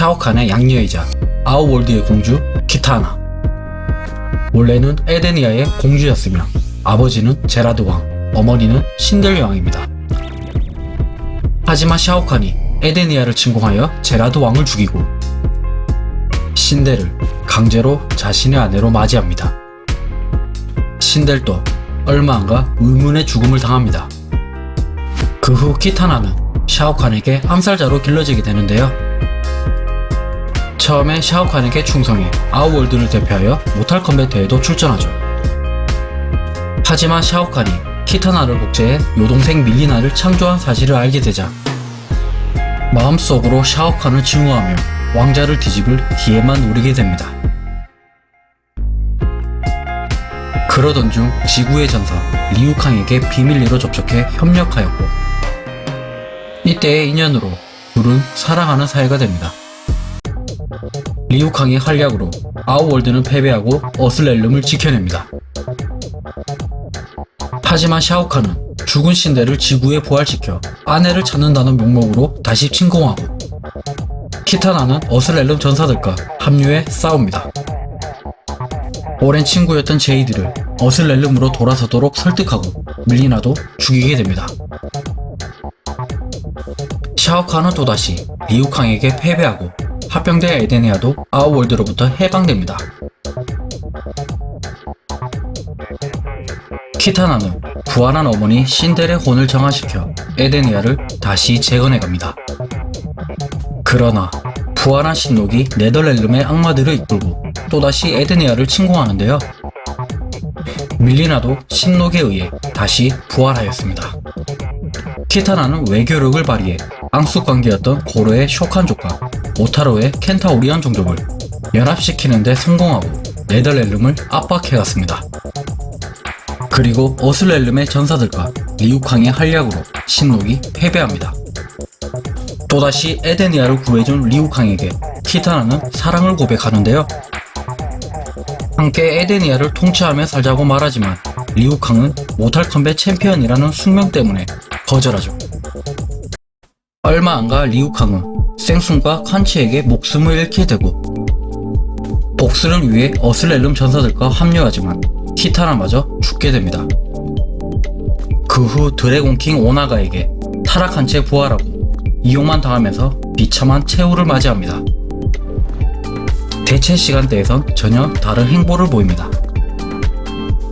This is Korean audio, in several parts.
샤오칸의 양녀이자 아우월드의 공주 키타나 원래는 에데니아의 공주였으며 아버지는 제라드 왕, 어머니는 신델 왕입니다. 하지만 샤오칸이 에데니아를 침공하여 제라드 왕을 죽이고 신델을 강제로 자신의 아내로 맞이합니다. 신델도 얼마 안가 의문의 죽음을 당합니다. 그 후 키타나는 샤오칸에게 암살자로 길러지게 되는데요. 처음에 샤오칸에게 충성해 아우월드를 대표하여 모탈 컴뱃 대회도 출전하죠. 하지만 샤오칸이 키타나를 복제해 요동생 밀리나를 창조한 사실을 알게 되자 마음속으로 샤오칸을 증오하며 왕자를 뒤집을 기회만 노리게 됩니다. 그러던 중 지구의 전사 리우캉에게 비밀리로 접촉해 협력하였고 이때의 인연으로 둘은 사랑하는 사이가 됩니다. 리우캉의 활약으로 아우월드는 패배하고 어슬렐름을 지켜냅니다. 하지만 샤오칸은 죽은 신데를 지구에 부활시켜 아내를 찾는다는 명목으로 다시 침공하고 키타나는 어슬렐름 전사들과 합류해 싸웁니다. 오랜 친구였던 제이드를 어슬렐름으로 돌아서도록 설득하고 밀리나도 죽이게 됩니다. 샤오칸은 또다시 리우캉에게 패배하고 합병된 에데니아도 아우월드로부터 해방됩니다. 키타나는 부활한 어머니 신델의 혼을 정화시켜 에데니아를 다시 재건해갑니다. 그러나 부활한 신록이 네덜렐름의 악마들을 이끌고 또다시 에데니아를 침공하는데요. 밀리나도 신록에 의해 다시 부활하였습니다. 키타나는 외교력을 발휘해 앙숙 관계였던 고르의 쇼칸족과 오타로의 켄타오리안 종족을 연합시키는 데 성공하고 네덜렐름을 압박해갔습니다. 그리고 어슬렐름의 전사들과 리우캉의 활약으로 신록이 패배합니다. 또다시 에데니아를 구해준 리우캉에게 키타나는 사랑을 고백하는데요. 함께 에데니아를 통치하며 살자고 말하지만 리우캉은 Mortal Kombat 챔피언이라는 숙명 때문에 거절하죠. 얼마 안가 리우캉은 섕쑹과 콴치에게 목숨을 잃게 되고 복수를 위해 Earthrealm 전사들과 합류하지만 키타나마저 죽게 됩니다. 그 후 드래곤킹 오나가에게 타락한 채 부활하고 이용만 당하면서 비참한 최후를 맞이합니다. 대체 시간대에선 전혀 다른 행보를 보입니다.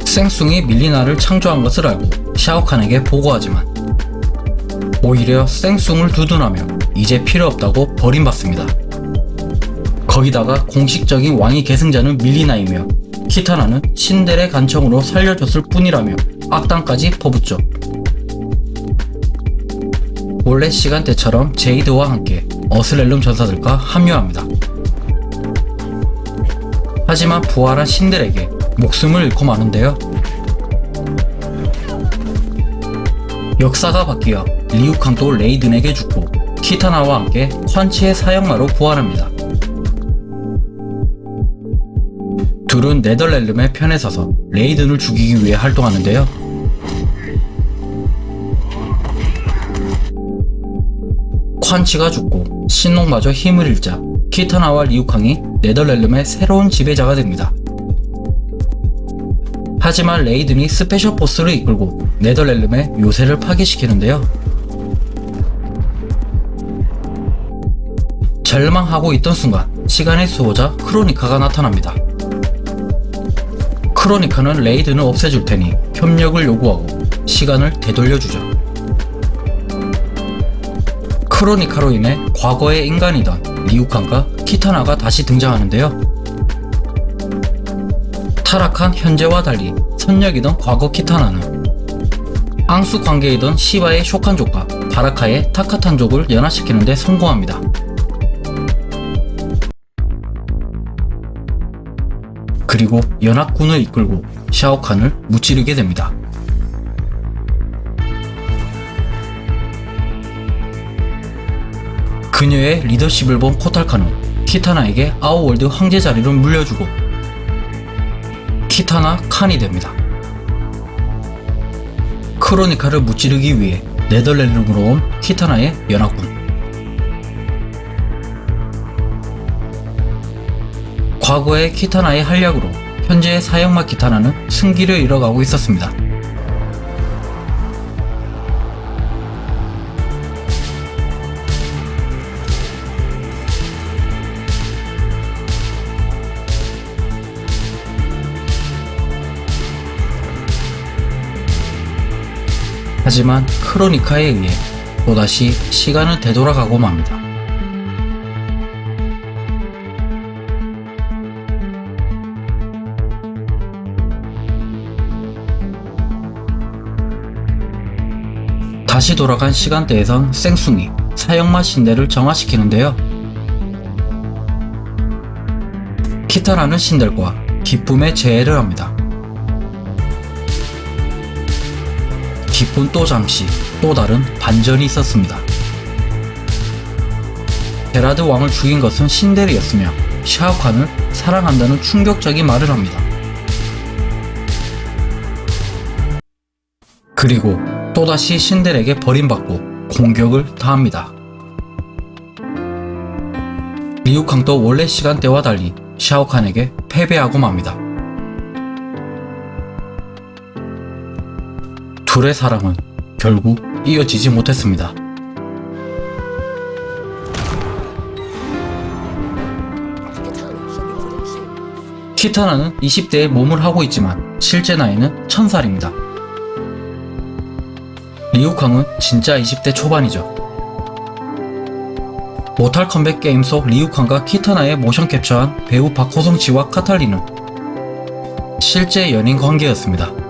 생숭이 밀리나를 창조한 것을 알고 샤오칸에게 보고하지만 오히려 생숭을 두둔하며 이제 필요 없다고 버림받습니다. 거기다가 공식적인 왕위 계승자는 밀리나이며 키타나는 신델의 간청으로 살려줬을 뿐이라며 악당까지 퍼붓죠. 원래 시간대처럼 제이드와 함께 어슬렐름 전사들과 합류합니다. 하지만 부활한 신들에게 목숨을 잃고 마는데요. 역사가 바뀌어 리우캉도 레이든에게 죽고 키타나와 함께 콴치의 사형마로 부활합니다. 둘은 Netherrealm의 편에 서서 레이든을 죽이기 위해 활동하는데요. 콴치가 죽고 신녹마저 힘을 잃자 키타나와 리우캉이 Netherrealm의 새로운 지배자가 됩니다. 하지만 레이든이 special force를 이끌고 Netherrealm의 요새를 파괴시키는데요. 절망하고 있던 순간 시간의 수호자 크로니카가 나타납니다. 크로니카는 레이든을 없애줄 테니 협력을 요구하고 시간을 되돌려주죠. 크로니카로 인해 과거의 인간이던 리우칸과 키타나가 다시 등장하는데요. 타락한 현재와 달리 선역이던 과거 키타나는 앙수 관계이던 시바의 쇼칸족과 바라카의 타카탄족을 연합시키는 데 성공합니다. 그리고 연합군을 이끌고 샤오칸을 무찌르게 됩니다. 그녀의 리더십을 본 코탈카는 키타나에게 아우월드 황제 자리를 물려주고 키타나 칸이 됩니다. 크로니카를 무찌르기 위해 네덜랜드로 온 키타나의 연합군 과거의 키타나의 활약으로 현재의 사형마 키타나는 승기를 잃어가고 있었습니다. 하지만 크로니카에 의해 또다시 시간은 되돌아가고 맙니다. 다시 돌아간 시간대에선 생숭이, 사형마 신대를 정화시키는데요. 키타라는 신들과 기쁨의 재해를 합니다. 기쁨 또 잠시 또 다른 반전이 있었습니다. 베라드 왕을 죽인 것은 신데르였으며 샤오칸을 사랑한다는 충격적인 말을 합니다. 그리고 또다시 신델에게 버림받고 공격을 당합니다. 리우캉도 원래 시간대와 달리 샤오칸에게 패배하고 맙니다. 둘의 사랑은 결국 이어지지 못했습니다. 키타나는 20대에 몸을 하고 있지만 실제 나이는 1000살입니다. 리우캉은 진짜 20대 초반이죠. 모탈 컴백 게임 속 리우캉과 키타나의 모션 캡처한 배우 박호성 씨와 카탈리는 실제 연인 관계였습니다.